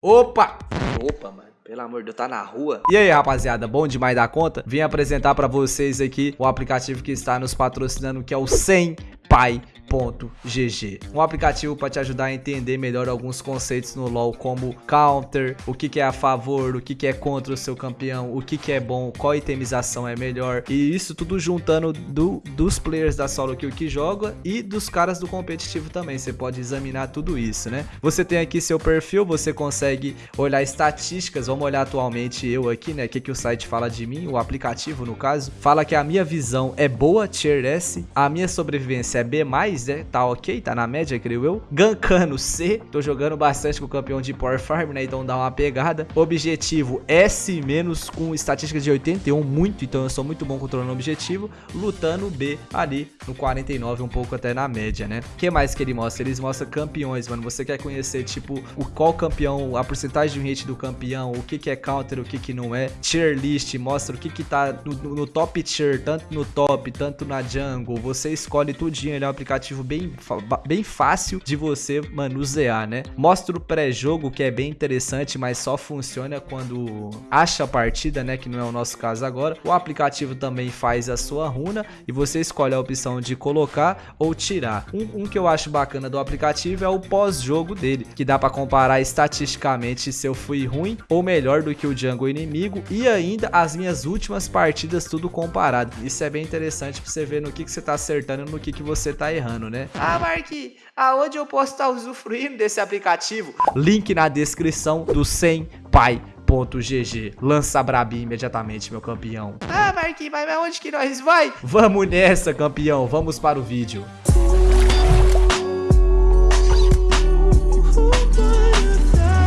Opa! Opa, mano. Pelo amor de Deus, tá na rua. E aí, rapaziada, bom demais da conta? Vim apresentar pra vocês aqui o aplicativo que está nos patrocinando, que é o 100 Pai GG. Um aplicativo para te ajudar a entender melhor alguns conceitos no LoL, como counter, o que, que é a favor, o que, que é contra o seu campeão, o que, que é bom, qual itemização é melhor. E isso tudo juntando do, dos players da solo kill que joga e dos caras do competitivo também. Você pode examinar tudo isso, né? Você tem aqui seu perfil, você consegue olhar estatísticas. Vamos olhar atualmente eu aqui, né? O que, que o site fala de mim, o aplicativo no caso. Fala que a minha visão é boa, tier S, a minha sobrevivência é B+, né? Tá ok, tá na média, creio eu. Gankano C, tô jogando bastante com o campeão de Power Farm, né? Então dá uma pegada. Objetivo S- com estatística de 81, muito, então eu sou muito bom controlando o objetivo. Lutando B ali no 49, um pouco até na média, né? O que mais que ele mostra? Eles mostram campeões, mano. Você quer conhecer, tipo, o qual campeão, a porcentagem de hit do campeão, o que que é counter, o que que não é. Tier list, mostra o que que tá no, no top tier, tanto no top, tanto na jungle. Você escolhe tudinho, ele é um aplicativo bem, bem fácil de você manusear, né? Mostra o pré-jogo, que é bem interessante, mas só funciona quando acha a partida, né? Que não é o nosso caso agora. O aplicativo também faz a sua runa e você escolhe a opção de colocar ou tirar. Um, um que eu acho bacana do aplicativo é o pós-jogo dele, que dá para comparar estatisticamente se eu fui ruim ou melhor do que o jungle inimigo e ainda as minhas últimas partidas tudo comparado. Isso é bem interessante para você ver no que, que você tá acertando e no que, que você tá errando, né? Ah, Mark, aonde eu posso estar usufruindo desse aplicativo? Link na descrição do 100 Pai GG. Lança Brabi imediatamente, meu campeão. Ah, Marquinhos, mas onde que nós vai? Vamos nessa, campeão. Vamos para o vídeo.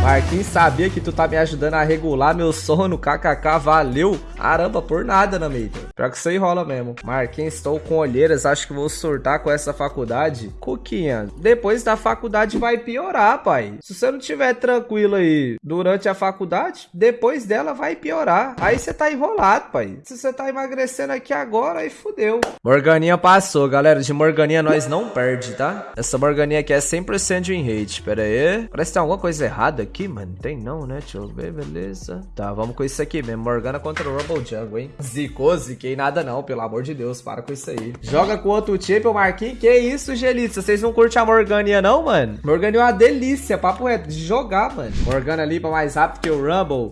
Marquinhos sabia que tu tá me ajudando a regular meu sono, kkk, valeu. Caramba, por nada, na meita. Pior que isso aí rola mesmo. Marquinhos, estou com olheiras, acho que vou surtar com essa faculdade. Coquinha, depois da faculdade vai piorar, pai. Se você não tiver tranquilo aí durante a faculdade, depois dela vai piorar. Aí você tá enrolado, pai. Se você tá emagrecendo aqui agora, aí fudeu. Morganinha passou, galera. De Morganinha nós não perde, tá? Essa Morganinha aqui é 100% de win rate. Pera aí. Parece que tem alguma coisa errada aqui mano? Tem não, né? Deixa eu ver, beleza. Tá, vamos com isso aqui mesmo. Morgana contra o Rumble Jungle, hein? Zicou, ziquei nada não, pelo amor de Deus. Para com isso aí. Joga com outro champion, Marquinhos. Que isso, Gelitza? Vocês não curtem a Morgania não, mano? Morgania é uma delícia. Papo reto de jogar, mano. Morgana limpa mais rápido que o Rumble.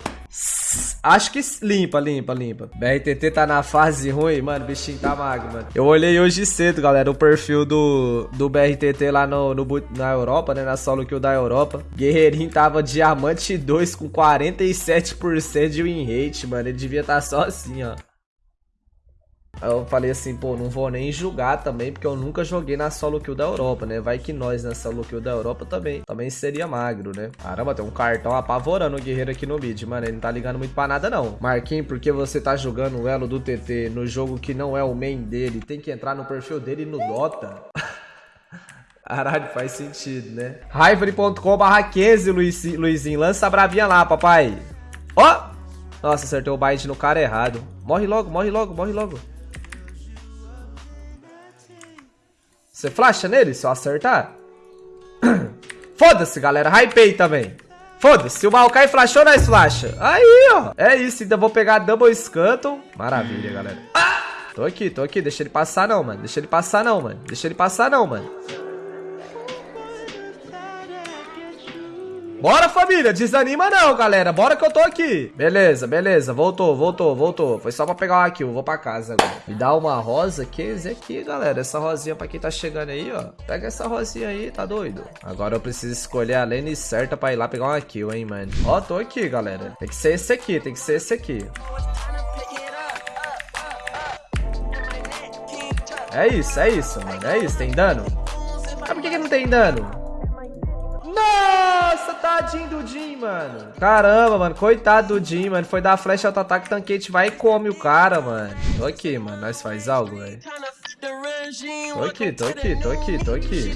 Acho que limpa, limpa, limpa. BRTT tá na fase ruim, mano. Bichinho tá magro, mano. Eu olhei hoje cedo, galera, o perfil do, do BRTT lá no, no, na Europa, né? Na solo kill da Europa. Guerreirinho tava diamante 2 com 47% de win rate, mano. Ele devia tá só assim, ó. Eu falei assim, pô, não vou nem julgar também, porque eu nunca joguei na solo kill da Europa, né? Vai que nós na solo kill da Europa também, também seria magro, né? Caramba, tem um cartão apavorando o guerreiro aqui no mid, mano. Ele não tá ligando muito pra nada, não. Marquinhos, porque você tá jogando o elo do TT no jogo que não é o main dele, tem que entrar no perfil dele no Dota? Caralho, faz sentido, né? Rivalry.com barra 15, Luizinho. Lança a bravinha lá, papai. Ó! Oh! Nossa, acertou o bait no cara errado. Morre logo, morre logo, morre logo. Você flasha nele se eu acertar? Foda-se, galera. Hypei também. Foda-se. Se o Maokai flashou, nós flasha. Aí, ó. É isso. Ainda vou pegar Double Scuttle. Maravilha, galera. Ah! Tô aqui, tô aqui. Deixa ele passar não, mano. Deixa ele passar não, mano. Deixa ele passar não, mano. Bora, família. Desanima não, galera. Bora que eu tô aqui. Beleza, beleza. Voltou, voltou, voltou. Foi só pra pegar uma kill. Vou pra casa agora. Me dá uma rosa. Que é aqui, galera. Essa rosinha pra quem tá chegando aí, ó. Pega essa rosinha aí, tá doido? Agora eu preciso escolher a lane certa pra ir lá pegar uma kill, hein, mano. Ó, tô aqui, galera. Tem que ser esse aqui, tem que ser esse aqui. É isso, é isso, mano. É isso. Tem dano? Mas por que, que não tem dano? Tadinho do Jim, mano. Caramba, mano. Coitado do Jim, mano. Foi dar flash auto-ataque, tanquete vai e come o cara, mano. Tô aqui, mano. Nós faz algo, velho. Tô aqui, tô aqui, tô aqui, tô aqui.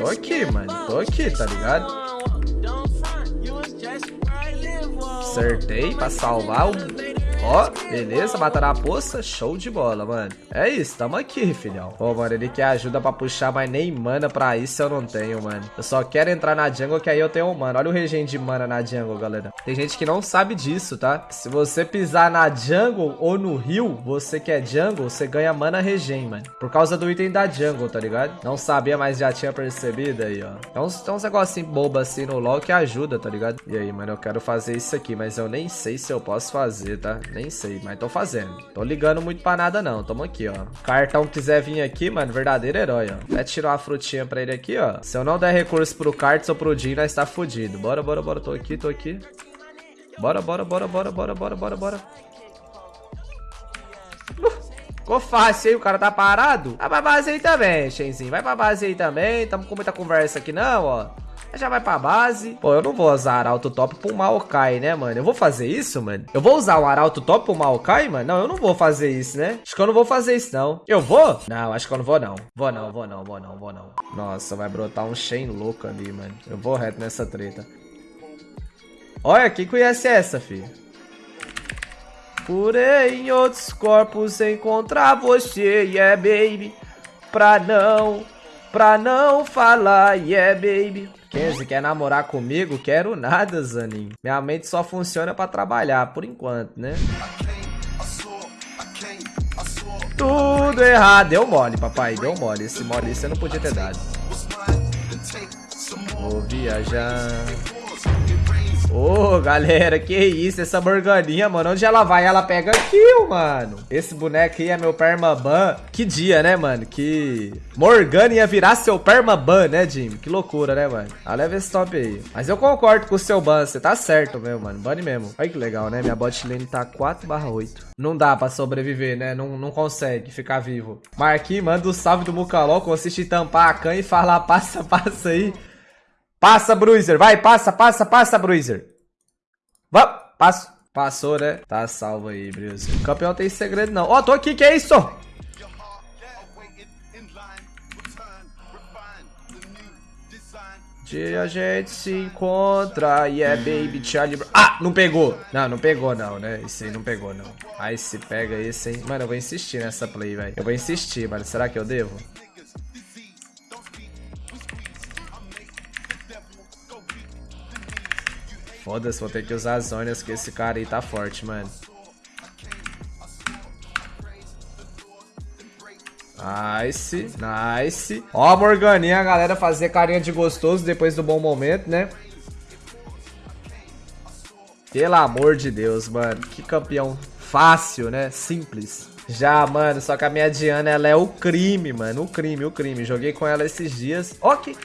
Tô aqui, mano. Tô aqui, tá ligado? Acertei pra salvar o Ó, beleza, mataram a poça, show de bola, mano. É isso, tamo aqui, filhão. Pô, mano, ele quer ajuda pra puxar, mas nem mana pra isso eu não tenho, mano. Eu só quero entrar na jungle que aí eu tenho mana. Olha o regen de mana na jungle, galera. Tem gente que não sabe disso, tá? Se você pisar na jungle ou no rio, você que é jungle, você ganha mana regen, mano. Por causa do item da jungle, tá ligado? Não sabia, mas já tinha percebido aí, ó. Uns, tem uns negocinhos bobo assim no LoL que ajuda, tá ligado? E aí, mano, eu quero fazer isso aqui, mas eu nem sei se eu posso fazer, tá? Nem sei, mas tô fazendo. Tô ligando muito pra nada, não. Tamo aqui, ó. Cartão quiser vir aqui, mano, verdadeiro herói, ó. Até tirar uma frutinha pra ele aqui, ó. Se eu não der recurso pro Cards ou pro Jin, nós tá fudido. Bora, bora, bora. Tô aqui, tô aqui. Bora, bora, bora, bora, bora, bora, bora, bora. Uh, ficou fácil, hein? O cara tá parado. Vai pra base aí também, Shenzinho. Vai pra base aí também. Tamo com muita conversa aqui, não, ó. Já vai pra base. Pô, eu não vou usar Arauto Top pro Maokai, né, mano? Eu vou fazer isso, mano? Eu vou usar o Arauto Top pro Maokai, mano? Não, eu não vou fazer isso, né? Acho que eu não vou fazer isso, não. Eu vou? Não, acho que eu não vou, não. Vou não, vou não, vou não, vou não. Nossa, vai brotar um Shen louco ali, mano. Eu vou reto nessa treta. Olha, quem conhece essa, filho? Porém, em outros corpos encontrar você, yeah, baby. Pra não, pra não falar, yeah, baby. Kenzie, quer namorar comigo? Quero nada, Zanin. Minha mente só funciona pra trabalhar, por enquanto, né? Tudo errado. Deu mole, papai. Deu mole. Esse mole você não podia ter dado. Vou viajar. Ô, oh, galera, que isso, essa Morganinha, mano, onde ela vai, ela pega kill, mano. Esse boneco aí é meu Permaban. Que dia, né, mano, que Morgana ia virar seu Permaban, né, Jimmy? Que loucura, né, mano? Ah, leva esse top aí. Mas eu concordo com o seu ban, você tá certo mesmo, mano, bane mesmo. Olha que legal, né, minha bot lane tá 4 8. Não dá pra sobreviver, né, não, não consegue ficar vivo. Marquinhos, manda o salve do Mucaló, consiste em tampar a can e falar passa, passa aí. Passa, Bruiser. Vai, passa, passa, passa, Bruiser. Vamos, passa. Passou, né? Tá salvo aí, Bruiser. O campeão tem segredo, não. Ó, oh, tô aqui, que é isso? Dia a gente se encontra e yeah, é baby Charlie Ah, não pegou. Não, não pegou não, né? Esse aí não pegou não. Aí se pega esse, hein? Mano, eu vou insistir nessa play, velho. Eu vou insistir, mano. Será que eu devo? Foda-se, vou ter que usar as zonas que esse cara aí tá forte, mano. Nice, nice. Ó a Morganinha, a galera fazer carinha de gostoso depois do bom momento, né? Pelo amor de Deus, mano. Que campeão fácil, né? Simples. Já, mano, só que a minha Diana, ela é o crime, mano. O crime, o crime. Joguei com ela esses dias. Ok.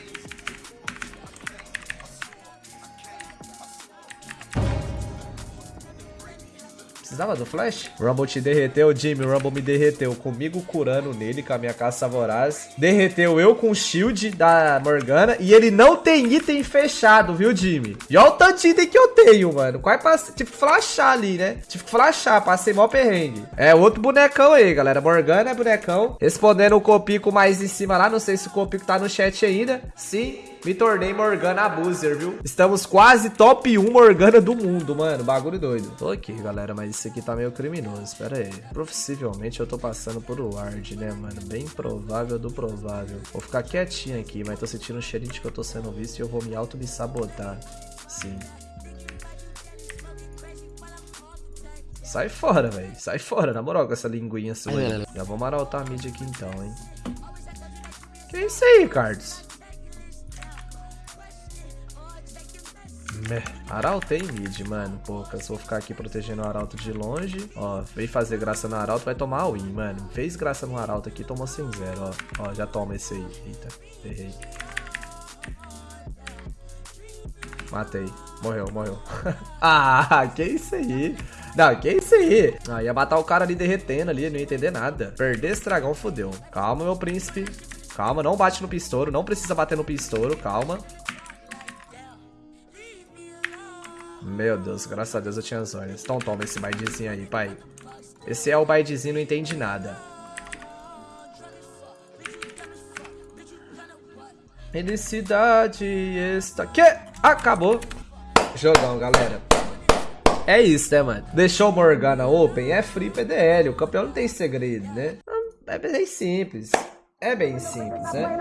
Precisava do flash? Rumble te derreteu, Jimmy. Rumble me derreteu. Comigo curando nele com a minha caça voraz. Derreteu eu com o shield da Morgana. E ele não tem item fechado, viu, Jimmy? E olha o tanto de item que eu tenho, mano. Quase passei. Tive que flashar ali, né? Tive que flashar. Passei mó perrengue. É outro bonecão aí, galera. Morgana é bonecão. Respondendo o Copico mais em cima lá. Não sei se o Copico tá no chat ainda. Sim. Me tornei Morgana Abuser, viu? Estamos quase top 1 Morgana do mundo, mano. Bagulho doido. Tô aqui, galera, mas isso aqui tá meio criminoso. Pera aí. Possivelmente eu tô passando por ward, né, mano? Bem provável do provável. Vou ficar quietinho aqui, mas tô sentindo um cheirinho de que eu tô sendo visto e eu vou me auto me sabotar. Sim. Sai fora, velho. Sai fora, na moral, com essa linguinha sua. Já vou maraltar a mid aqui então, hein. Que isso aí, Cards? Meh. Arauto em mid, mano. Poucas. Vou ficar aqui protegendo o Arauto de longe. Ó, veio fazer graça no Arauto, vai tomar a win, mano. Fez graça no Arauto aqui, tomou sem zero, ó. Ó, já toma esse aí. Eita, errei. Matei. Morreu, morreu. ah, que isso aí? Não, que isso aí? Ah, ia matar o cara ali derretendo ali, não ia entender nada. Perder esse dragão, fodeu. Calma, meu príncipe. Calma, não bate no pistouro. Não precisa bater no pistouro, calma. Meu Deus, graças a Deus eu tinha zonas. Então toma esse baidezinho aí, pai. Esse é o baidezinho, não entende nada. Felicidade está... Que? Acabou. Jogão, galera. É isso, né, mano? Deixou Morgana Open, é free PDL. O campeão não tem segredo, né? É bem simples. É bem simples, né?